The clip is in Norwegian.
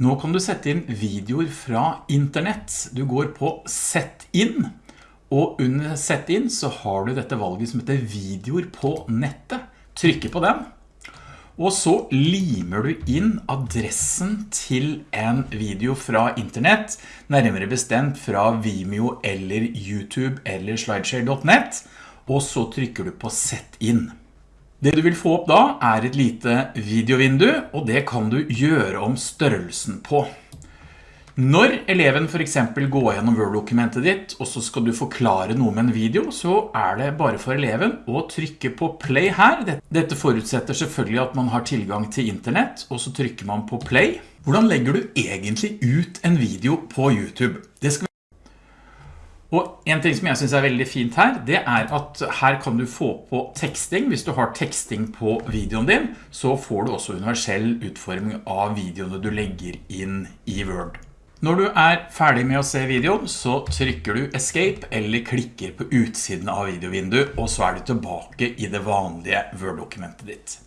Nå kan du sette inn videoer fra internett. Du går på Sett inn, og under Sett inn så har du dette valget som heter videoer på nettet. Trykker på den, og så limer du inn adressen til en video fra internett, nærmere bestemt fra Vimeo eller YouTube eller slideshare.net, og så trykker du på Sett inn. Det du vil få opp da er et lite videovindu, og det kan du gjøre om størrelsen på. Når eleven for eksempel går gjennom Word-dokumentet ditt, og så skal du forklare noe med en video, så er det bare for eleven å trykke på play her. Dette forutsetter selvfølgelig at man har tilgang til internett, og så trykker man på play. Hvordan legger du egentlig ut en video på YouTube? Og en ting som jeg synes er veldig fint her, det er at her kan du få på teksting. Hvis du har teksting på videoen din, så får du også universell utforming av videoene du legger inn i Word. Når du er ferdig med å se videoen, så trykker du Escape eller klikker på utsiden av videovinduet, og så er du tilbake i det vanlige Word-dokumentet ditt.